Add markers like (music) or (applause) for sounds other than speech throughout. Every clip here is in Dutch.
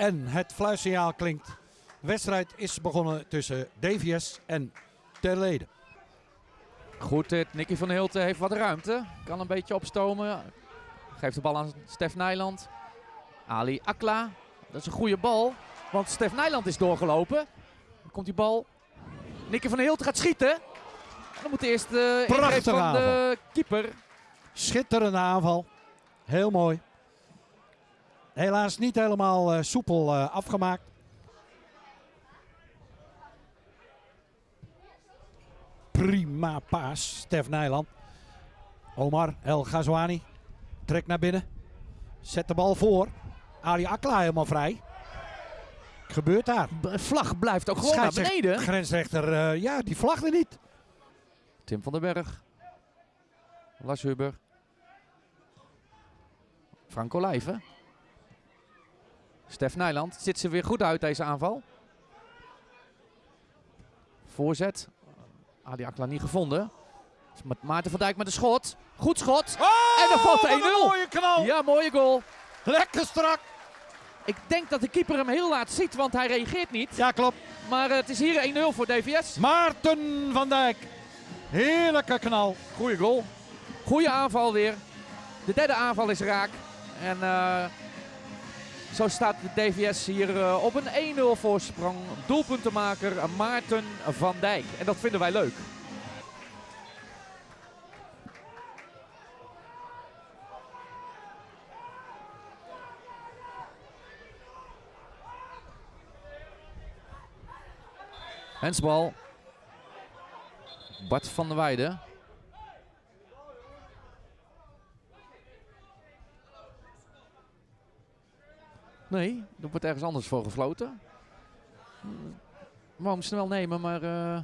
En het fluitsignaal klinkt. De wedstrijd is begonnen tussen DVS en Terlede. Goed, dit. Nicky van Hilten heeft wat ruimte. Kan een beetje opstomen. Geeft de bal aan Stef Nijland. Ali Akla. Dat is een goede bal. Want Stef Nijland is doorgelopen. Dan komt die bal. Nicky van Hilten gaat schieten. En dan moet eerst de ingreep Prachtige van de keeper. Schitterende aanval. Heel mooi. Helaas niet helemaal eh, soepel eh, afgemaakt. Prima paas, Stef Nijland. Omar El Ghazouani trekt naar binnen. Zet de bal voor. Ali Akla helemaal vrij. Gebeurt daar. De vlag blijft ook gewoon naar beneden. Grensrechter, eh, ja, die vlagde niet. Tim van den Berg. Lars Huber. Frank Olijven. Stef Nijland. Zit ze weer goed uit deze aanval. Voorzet. Ali Akla niet gevonden. Met Maarten van Dijk met een schot. Goed schot. En dan valt de wat een 1-0. mooie knal. Ja, mooie goal. Lekker strak. Ik denk dat de keeper hem heel laat ziet, want hij reageert niet. Ja, klopt. Maar eh, het is hier 1-0 voor DVS. Maarten van Dijk. Heerlijke knal. Goeie goal. Goeie aanval weer. De derde aanval is raak. En eh, zo staat de DVS hier eh, op een 1-0 voorsprong. Doelpuntenmaker Maarten van Dijk. En dat vinden wij leuk. Hensbal. Bart van der Weijden. Nee, er wordt ergens anders voor gefloten. Wou hem snel nemen, maar... eh,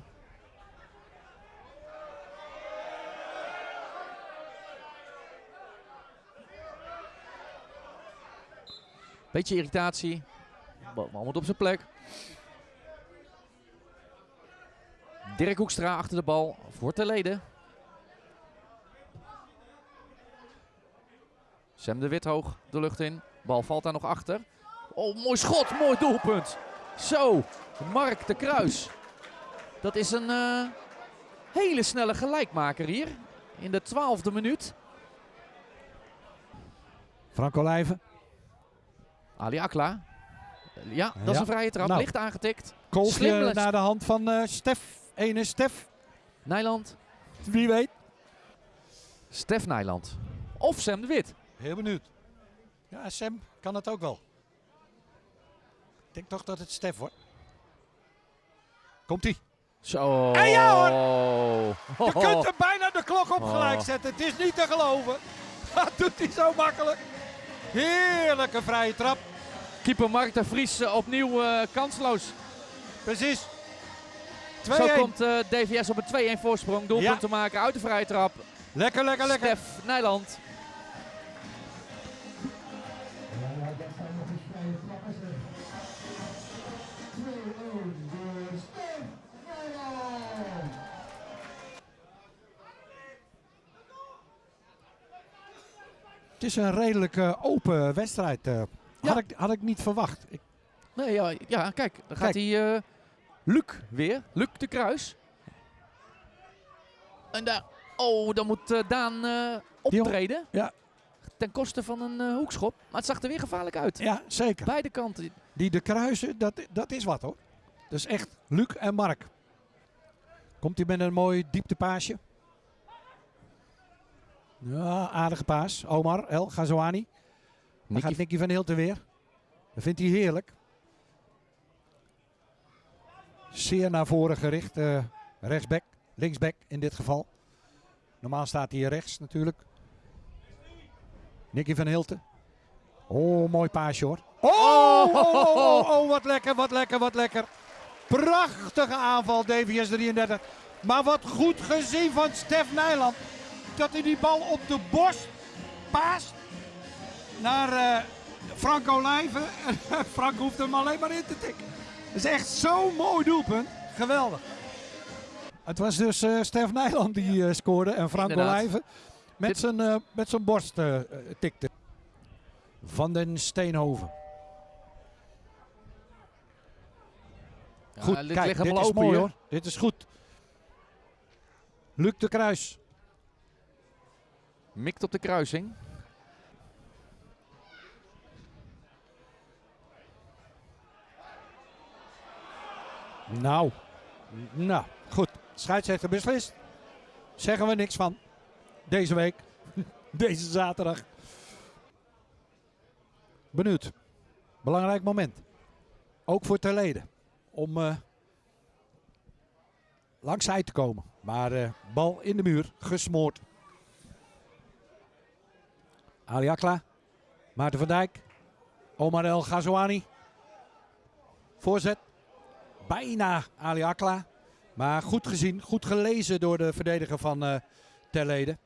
Beetje irritatie. Bal moet op zijn plek. Dirk Hoekstra achter de bal voor Terlede. Sam de Wit hoog de lucht in. Bal valt daar nog achter. Oh, mooi schot, mooi doelpunt. Zo, Mark de Kruis. Dat is een eh, hele snelle gelijkmaker hier. In de twaalfde minuut. Frank Olijven. Ali Akla. Ja, dat is een vrije trap. Nou. Licht aangetikt. Kolfje naar de hand van eh, Stef. Ene Stef. Nijland. Wie weet. Stef Nijland. Of Sam de Wit. Heel benieuwd. Ja, Sam kan het ook wel. Ik denk toch dat het Stef wordt. Komt-ie. Zo. En ja, hoor. Oh. Je kunt er bijna de klok op Oh. gelijk zetten. Het is niet te geloven. (laughs) Dat doet hij zo makkelijk. Heerlijke vrije trap. Keeper Mark de Vries eh, opnieuw eh, kansloos. Precies. 2-1. Zo komt eh, DVS op een 2-1 voorsprong. Doelpunt Ja. te maken uit de vrije trap. Lekker, lekker, lekker. Stef Nijland. Is een redelijk eh, open wedstrijd. eh. Ja. had, ik, had ik niet verwacht. Ik, Nee, ja, ja, kijk. Dan gaat hij eh Luc weer. Luc de Kruis. En daar... Oh, dan moet Daan optreden. ja. Ten koste van een hoekschop. Maar het zag er weer gevaarlijk uit. ja, zeker. Beide kanten. Die de kruisen, dat, dat is wat hoor. Is echt Luc en Mark. Komt hij met een mooi dieptepaasje. Ja, aardige paas. Omar, El Ghazouani. Dan gaat Nicky van Hilten weer. Dat vindt hij heerlijk. Zeer naar voren gericht. eh, rechtsback, linksback in dit geval. Normaal staat hij rechts natuurlijk. Nicky van Hilten. Oh, mooi paasje hoor. Oh, oh, oh, oh, oh, wat lekker, wat lekker, wat lekker. Prachtige aanval, DVS 33. Maar wat goed gezien van Stef Nijland. Dat hij die bal op de borst paast naar eh, Frank Olijven. (laughs) Frank hoeft hem alleen maar in te tikken. Dat is echt zo'n mooi doelpunt. Geweldig. Het was dus eh Stef Nijland die eh, scoorde en Frank Inderdaad. Olijven met zijn, met zijn borst tikte. Van den Steenhoven. Goed, dit kijk, dit is open mooi hoor. Dit is goed. Luc de Kruis. Mikt op de kruising. Nou, nou, goed. Scheidsrechter beslist. Zeggen we niks van. Deze week. (laughs) Deze zaterdag. Benieuwd. Belangrijk moment. Ook voor Terleden. Om eh langs zij te komen. Maar eh, bal in de muur. Gesmoord. Ali Akla. Maarten van Dijk. Omar El Ghazouani. Voorzet. Bijna Ali Akla. Maar goed gezien, goed gelezen door de verdediger van eh Terleden.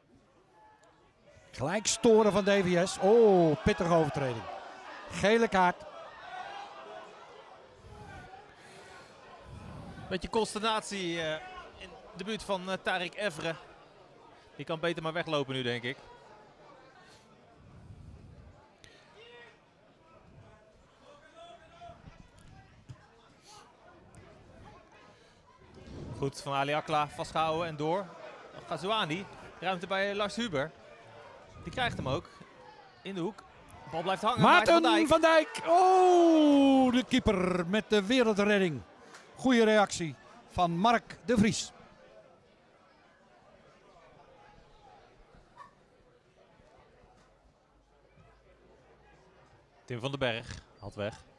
Gelijk storen van DVS. Oh, pittige overtreding. Gele kaart. Beetje consternatie eh, in de buurt van eh Tarek Evre. Die kan beter maar weglopen nu, denk ik. Goed, van Ali Akla vastgehouden en door. Gazouani, ruimte bij Lars Huber. Die krijgt hem ook. In de hoek. De bal blijft hangen. Maarten Dijk. van Dijk. Oh, de keeper met de wereldredding. Goede reactie van Mark de Vries. Tim van den Berg had weg.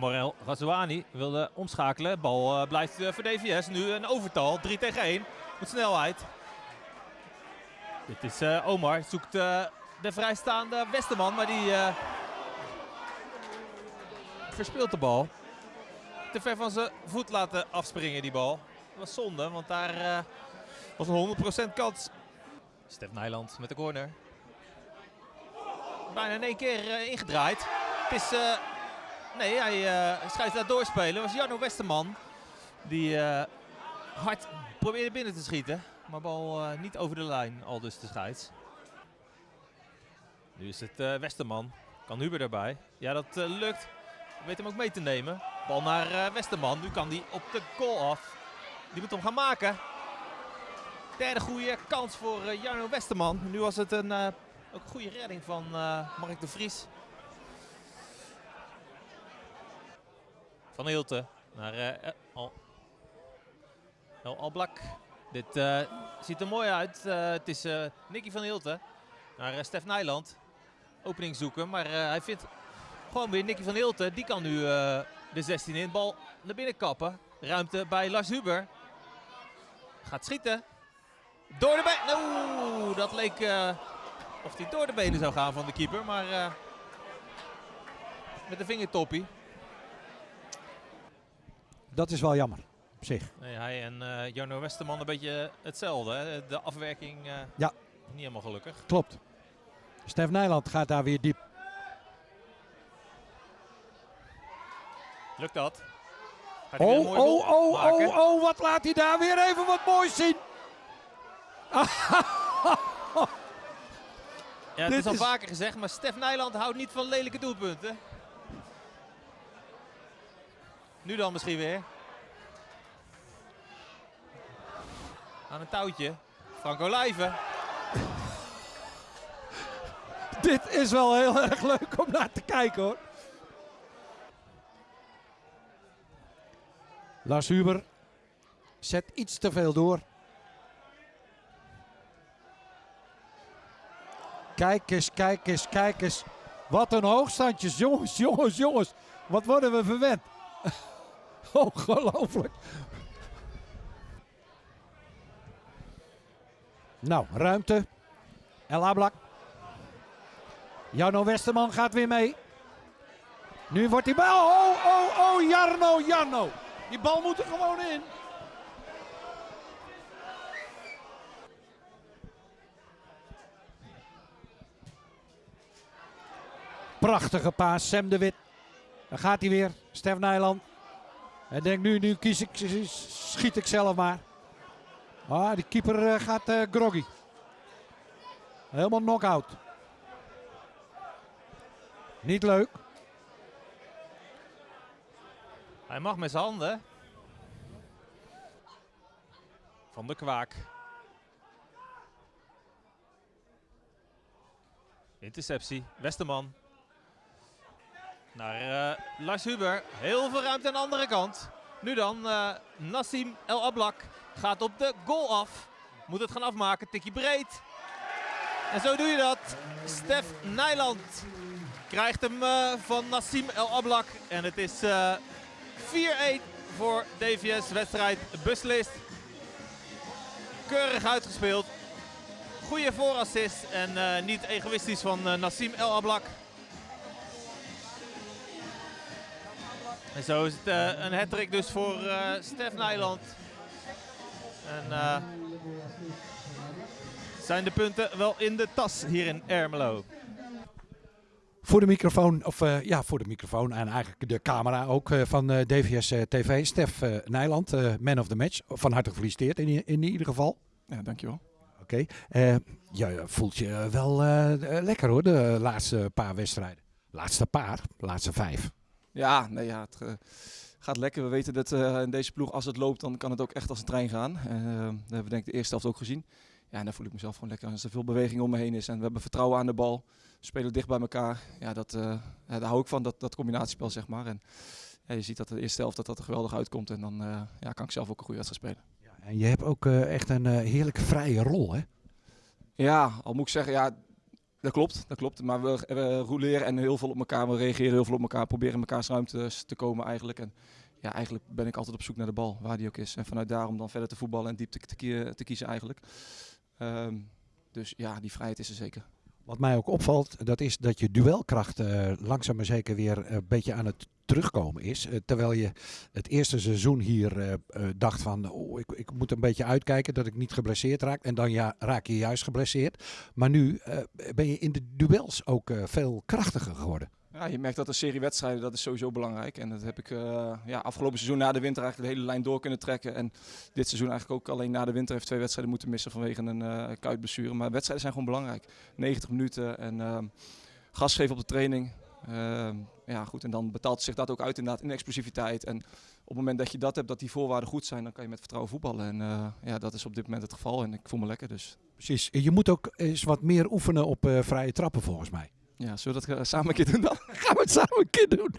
Omar El Ghazouani wilde omschakelen. Bal eh, blijft eh, voor DVS. Nu een overtal. 3 tegen 1. Met snelheid. Dit is eh, Omar. Zoekt de vrijstaande Westerman. Maar die eh, verspeelt de bal. Te ver van zijn voet laten afspringen die bal. Dat was zonde, want daar was een 100% kans. Stef Nijland met de corner. Bijna in één keer ingedraaid. Het is... nee, hij eh scheidt daar doorspelen. Was Jarno Westerman. Die eh, hard probeerde binnen te schieten. Maar bal eh, niet over de lijn, al dus de scheids. Nu is het Westerman. Kan Huber erbij. Ja, dat lukt. Weet hem ook mee te nemen. Bal naar Westerman. Nu kan hij op de goal af. Die moet hem gaan maken. Derde goede kans voor Jarno Westerman. Nu was het een, ook een goede redding van Mark de Vries. Van Hilte naar eh, Al, El Alblak. Dit eh, ziet er mooi uit. Eh, het is Nicky van Hilte naar Stef Nijland. Opening zoeken, maar hij vindt gewoon weer Nicky van Hilte. Die kan nu de 16 in. Bal naar binnen kappen. Ruimte bij Lars Huber. Gaat schieten. Door de benen. Oeh, dat leek of hij door de benen zou gaan van de keeper. Maar met de vingertoppie. Dat is wel jammer op zich. Nee, hij en eh Jarno Westerman een beetje hetzelfde. Hè? De afwerking eh, Ja. niet helemaal gelukkig. Klopt. Stef Nijland gaat daar weer diep. Lukt dat? Gaat Oh, oh, oh, maken? oh, oh, wat laat hij daar weer even wat moois zien. Ja, het Dit is al vaker gezegd, maar Stef Nijland houdt niet van lelijke doelpunten. Nu dan misschien weer. Aan een touwtje. Franco Lijven. (laughs) Dit is wel heel erg leuk om naar te kijken hoor. Lars Huber zet iets te veel door. Kijk eens, kijk eens, kijk eens. Wat een hoogstandjes. Jongens, jongens, jongens. Wat worden we verwend. Ongelooflijk. Nou, ruimte. El Ablak. Jarno Westerman gaat weer mee. Nu wordt die bal. Oh, oh, oh, Jarno, Jarno. Die bal moet er gewoon in. Prachtige paas, Sam de Wit. Dan gaat hij weer, Stef Nijland. Hij denkt nu, nu kies ik, schiet ik zelf maar. Ah, die keeper eh, gaat eh, groggy. Helemaal knock-out. Niet leuk. Hij mag met zijn handen. Van de kwaak. Interceptie. Westerman. Naar eh, Lars Huber. Heel veel ruimte aan de andere kant. Nu dan eh, Nassim El Ablak. Gaat op de goal af. Moet het gaan afmaken. Tikje breed. En zo doe je dat. Stef Nijland krijgt hem eh, van Nassim El Ablak. En het is eh, 4-1 voor DVS. Wedstrijd beslist. Keurig uitgespeeld. Goede voorassist en niet egoïstisch van Nassim El Ablak. En zo is het eh, een hat dus voor eh Stef Nijland. En eh, zijn de punten wel in de tas hier in Ermelo. Voor de microfoon, of eh, ja, voor de microfoon en eigenlijk de camera ook eh, van eh, DVS eh, TV. Stef eh, Nijland, eh, man of the match. Van harte gefeliciteerd in, in ieder geval. Ja, dankjewel. Oké. Eh, je voelt je wel lekker hoor, de laatste paar wedstrijden. Laatste paar, laatste vijf. Ja, nee, ja, het eh, gaat lekker. We weten dat eh, in deze ploeg, als het loopt, dan kan het ook echt als een trein gaan. Eh, dat hebben we denk ik de eerste helft ook gezien. Ja, en dan voel ik mezelf gewoon lekker als er veel beweging om me heen is. En we hebben vertrouwen aan de bal. We spelen dicht bij elkaar. Ja, dat, daar hou ik van, dat, dat combinatiespel, zeg maar. En ja, je ziet dat de eerste helft dat dat er geweldig uitkomt. En dan ja, kan ik zelf ook een goede wedstrijd spelen. Ja, en je hebt ook echt een heerlijke vrije rol hè? Ja, al moet ik zeggen, ja, dat klopt, dat klopt. Maar we, we roleren en heel veel op elkaar, we reageren heel veel op elkaar, proberen in mekaars ruimtes te komen eigenlijk. En ja, eigenlijk ben ik altijd op zoek naar de bal, waar die ook is. En vanuit daarom dan verder te voetballen en diep te, te, kie- te kiezen eigenlijk. Ehm, dus ja, die vrijheid is er zeker. Wat mij ook opvalt, dat is dat je duelkracht eh, langzaam maar zeker weer een beetje aan het terugkomen is. Eh, terwijl je het eerste seizoen hier eh, eh, dacht van, oh, ik, ik moet een beetje uitkijken dat ik niet geblesseerd raak. En dan ja, raak je juist geblesseerd. Maar nu ben je in de duels ook veel krachtiger geworden. Ja, je merkt dat een serie wedstrijden, dat is sowieso belangrijk. En dat heb ik ja, afgelopen seizoen na de winter eigenlijk de hele lijn door kunnen trekken. En dit seizoen eigenlijk ook alleen na de winter heeft twee wedstrijden moeten missen vanwege een eh kuitblessure. Maar wedstrijden zijn gewoon belangrijk. 90 minuten en ehm, gas geven op de training. Ehm, ja, goed. En dan betaalt zich dat ook uit inderdaad in explosiviteit. En op het moment dat je dat hebt, dat die voorwaarden goed zijn, dan kan je met vertrouwen voetballen. En eh, ja, dat is op dit moment het geval. En ik voel me lekker, dus Precies. Je moet ook eens wat meer oefenen op eh, vrije trappen volgens mij. ja, zullen we dat eh, samen een keer doen dan? (laughs) Gaan we het samen een keer doen.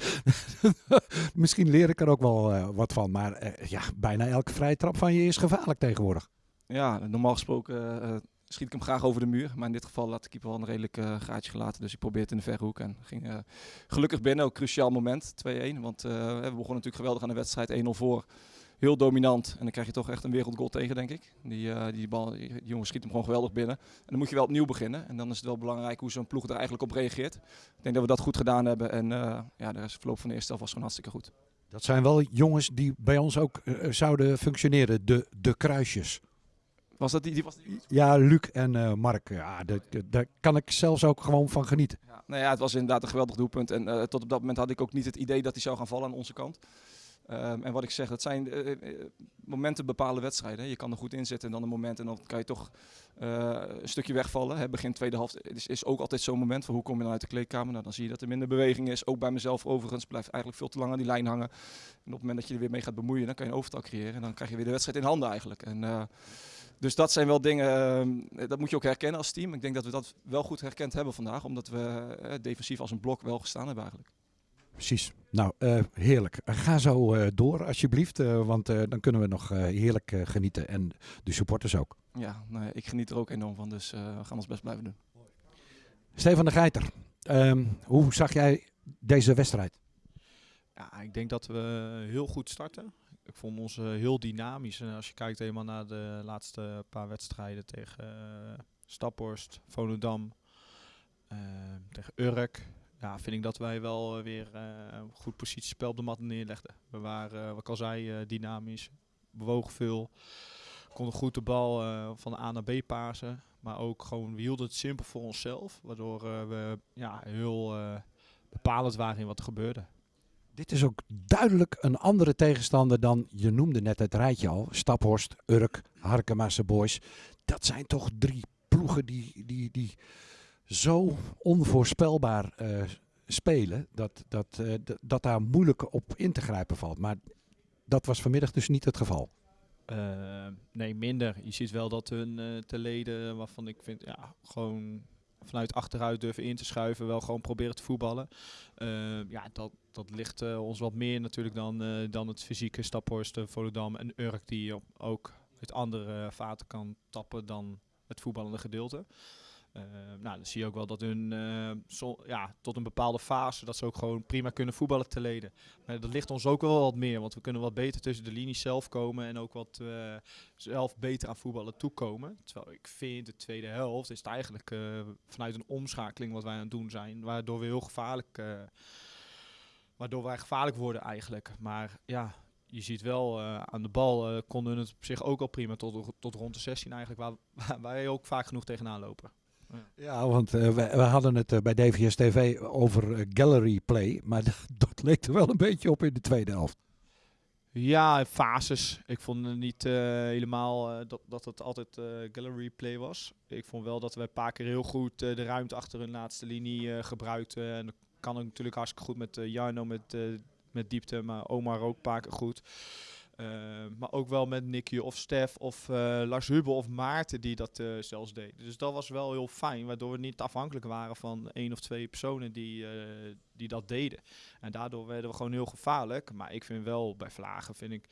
(laughs) Misschien leer ik er ook wel wat van. Maar ja, bijna elke vrije trap van je is gevaarlijk tegenwoordig. Ja, normaal gesproken schiet ik hem graag over de muur. Maar in dit geval had de keeper wel een redelijk eh, gaatje gelaten. Dus ik probeerde het in de verre hoek. En ging eh, gelukkig binnen. Ook cruciaal moment, 2-1. Want eh, we begonnen natuurlijk geweldig aan de wedstrijd. 1-0 voor. Heel dominant. En dan krijg je toch echt een wereldgoal tegen, denk ik. Die, die, bal, die jongen schiet hem gewoon geweldig binnen. En dan moet je wel opnieuw beginnen. En dan is het wel belangrijk hoe zo'n ploeg er eigenlijk op reageert. Ik denk dat we dat goed gedaan hebben. En ja, de verloop van de eerste helft was gewoon hartstikke goed. Dat zijn wel jongens die bij ons ook zouden functioneren. De, de kruisjes. Was dat die? die was die Ja, Luc en eh, Mark. Ja, daar kan ik zelfs ook gewoon van genieten. Ja, nou ja, het was inderdaad een geweldig doelpunt. En eh, tot op dat moment had ik ook niet het idee dat hij zou gaan vallen aan onze kant. Ehm, en wat ik zeg, dat zijn eh, momenten bepalen wedstrijden. Je kan er goed in zitten en dan een moment en dan kan je toch een stukje wegvallen. Hè. Begin tweede helft is, is ook altijd zo'n moment van hoe kom je dan uit de kleedkamer. Nou, dan zie je dat er minder beweging is. Ook bij mezelf overigens blijft eigenlijk veel te lang aan die lijn hangen. En op het moment dat je er weer mee gaat bemoeien, dan kan je een overtal creëren. En dan krijg je weer de wedstrijd in handen eigenlijk. En, dus dat zijn wel dingen, eh, dat moet je ook herkennen als team. Ik denk dat we dat wel goed herkend hebben vandaag, omdat we eh, defensief als een blok wel gestaan hebben eigenlijk. Precies. Nou, eh, heerlijk. Ga zo eh, door alsjeblieft. eh, want eh, dan kunnen we nog eh, heerlijk eh, genieten. En de supporters ook. Ja, nou ja, ik geniet er ook enorm van, dus eh, we gaan ons best blijven doen. Stefan de Geiter. ehm, hoe zag jij deze wedstrijd? Ja, ik denk dat we heel goed starten. Ik vond ons eh, heel dynamisch. En als je kijkt helemaal naar de laatste paar wedstrijden tegen eh Staphorst, Volendam, eh, tegen Urk. Ja, vind ik dat wij wel eh, weer eh, een goed positiespel op de mat neerlegden. We waren, eh, wat ik al zei, eh, dynamisch. Bewogen veel. Konden goed de bal eh, van A naar B pasen. Maar ook gewoon, we hielden het simpel voor onszelf. Waardoor eh, we ja, heel eh, bepalend waren in wat er gebeurde. Dit is ook duidelijk een andere tegenstander dan je noemde net het rijtje al. Staphorst, Urk, Harkemasse Boys. Dat zijn toch drie ploegen die, die, die zo onvoorspelbaar eh, spelen, dat, dat, eh, dat daar moeilijk op in te grijpen valt. Maar dat was vanmiddag dus niet het geval. Eh, nee, minder. Je ziet wel dat hun te leden, waarvan ik vind, ja, gewoon vanuit achteruit durven in te schuiven, wel gewoon proberen te voetballen. Eh, ja, dat, dat ligt eh, ons wat meer natuurlijk dan, eh, dan het fysieke Staphorst, Volendam en Urk, die op- ook uit andere vaten kan tappen dan het voetballende gedeelte. Eh, nou, dan zie je ook wel dat hun eh, ja, tot een bepaalde fase dat ze ook gewoon prima kunnen voetballen te leden. Maar dat ligt ons ook wel wat meer, want we kunnen wat beter tussen de linies zelf komen en ook wat eh, zelf beter aan voetballen toekomen. Terwijl ik vind de tweede helft is het eigenlijk vanuit een omschakeling wat wij aan het doen zijn, waardoor we heel gevaarlijk, waardoor wij gevaarlijk worden eigenlijk. Maar ja, je ziet wel aan de bal eh, konden het op zich ook al prima tot, tot rond de 16 eigenlijk, waar, (laughs) waar wij ook vaak genoeg tegenaan lopen. Ja, want eh, we, we hadden het eh, bij DVS TV over eh, gallery play. Maar (laughs) dat, leek er wel een beetje op in de tweede helft. Ja, fases. Ik vond het niet helemaal dat, dat het altijd gallery play was. Ik vond wel dat we een paar keer heel goed de ruimte achter hun laatste linie gebruikten. En dat kan natuurlijk hartstikke goed met Jarno met, met diepte, maar Omar ook een paar keer goed. Eh, maar ook wel met Nicky of Stef of eh, Lars Hubel of Maarten die dat eh, zelfs deden. Dus dat was wel heel fijn, waardoor we niet afhankelijk waren van één of twee personen die, die dat deden. En daardoor werden we gewoon heel gevaarlijk. Maar ik vind wel, bij Vlagen vind ik...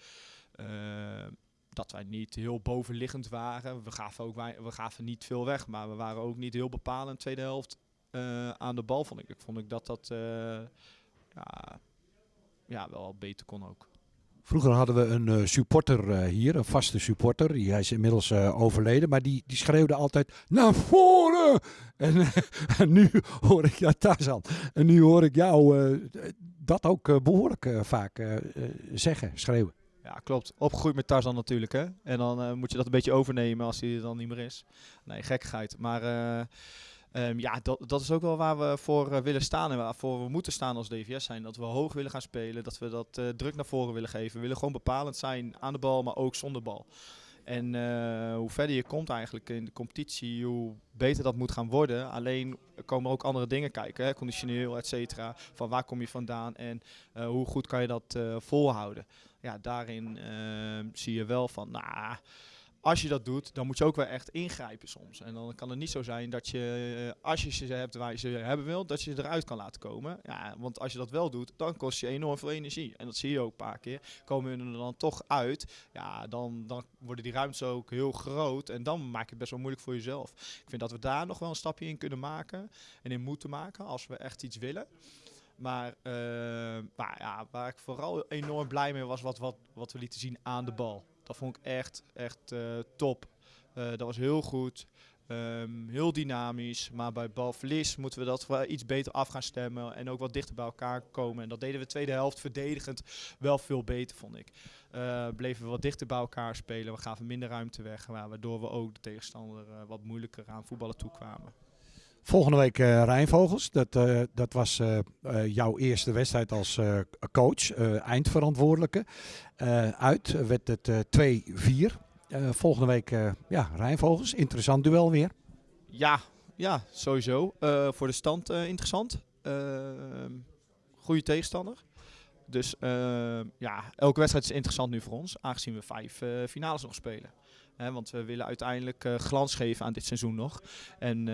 dat wij niet heel bovenliggend waren. We gaven, ook we gaven niet veel weg, maar we waren ook niet heel bepalend tweede helft aan de bal, vond ik. Ik vond ik dat dat ja, ja, wel beter kon ook. Vroeger hadden we een eh, supporter eh, hier, een vaste supporter. Die, is inmiddels eh, overleden, maar die, die schreeuwde altijd naar voren. En, (laughs) nu hoor ik, ja Tarzan, en nu hoor ik jou dat ook eh, behoorlijk eh, vaak zeggen, schreeuwen. Ja, klopt. Opgegroeid met Tarzan natuurlijk, hè. En dan moet je dat een beetje overnemen als hij er dan niet meer is. Nee, gekkigheid. Maar ehm, ja, dat, dat is ook wel waar we voor eh, willen staan en waarvoor we moeten staan als DVS zijn. Dat we hoog willen gaan spelen, dat we dat eh, druk naar voren willen geven. We willen gewoon bepalend zijn aan de bal, maar ook zonder bal. En eh, hoe verder je komt eigenlijk in de competitie, hoe beter dat moet gaan worden. Alleen komen ook andere dingen kijken, hè, conditioneel, et cetera. Van waar kom je vandaan en hoe goed kan je dat volhouden. Ja, daarin eh, zie je wel van, nou, als je dat doet, dan moet je ook wel echt ingrijpen soms. En dan kan het niet zo zijn dat je, eh, als je ze hebt waar je ze hebben wilt, dat je ze eruit kan laten komen. Ja, want als je dat wel doet, dan kost je enorm veel energie. En dat zie je ook een paar keer. Komen hun er dan toch uit, ja, dan, dan worden die ruimtes ook heel groot. En dan maak je het best wel moeilijk voor jezelf. Ik vind dat we daar nog wel een stapje in kunnen maken. En in moeten maken, als we echt iets willen. Maar, eh, maar ja, waar ik vooral enorm blij mee was, wat, wat, wat we lieten zien aan de bal. Dat vond ik echt, echt eh, top. Eh, dat was heel goed. Ehm, heel dynamisch. Maar bij balverlies moeten we dat wel iets beter af gaan stemmen. En ook wat dichter bij elkaar komen. En dat deden we de tweede helft verdedigend wel veel beter, vond ik. Eh, bleven we wat dichter bij elkaar spelen. We gaven minder ruimte weg. wa- Waardoor we ook de tegenstander wat moeilijker aan voetballen toekwamen. Volgende week eh Rijnvogels. Dat, eh, dat was eh, jouw eerste wedstrijd als coach, eindverantwoordelijke. Uit werd het eh, 2-4. Eh, volgende week ja, Rijnvogels. Interessant duel weer. Ja, ja sowieso. Voor de stand interessant. Ehm goede tegenstander. Dus ehm, ja, elke wedstrijd is interessant nu voor ons, aangezien we vijf eh, finales nog spelen. Want we willen uiteindelijk eh, glans geven aan dit seizoen nog. En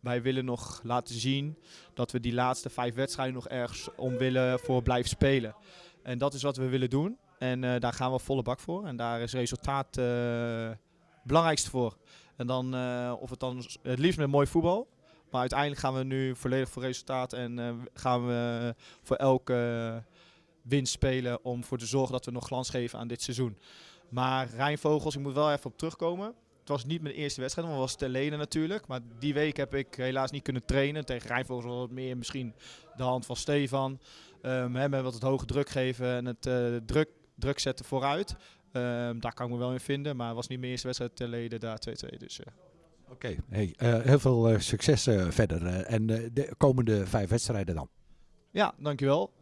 wij willen nog laten zien dat we die laatste vijf wedstrijden nog ergens om willen voor blijven spelen. En dat is wat we willen doen. En eh, daar gaan we volle bak voor. En daar is resultaat eh, het belangrijkste voor. En dan, eh, of het dan het liefst met mooi voetbal. Maar uiteindelijk gaan we nu volledig voor resultaat. En eh, gaan we voor elke winst spelen. Om voor te zorgen dat we nog glans geven aan dit seizoen. Maar Rijnvogels, ik moet wel even op terugkomen. Het was niet mijn eerste wedstrijd, maar het was ter leden natuurlijk. Maar die week heb ik helaas niet kunnen trainen. Tegen Rijnvogels was het meer misschien de hand van Stefan. Ehm hem wat het hoge druk geven en het eh, druk, druk zetten vooruit. Ehm, daar kan ik me wel in vinden. Maar het was niet mijn eerste wedstrijd ter leden, daar 2-2. Dus, eh. Oké, eh, heel veel eh, succes eh, verder. en de komende vijf wedstrijden dan. Ja, dankjewel.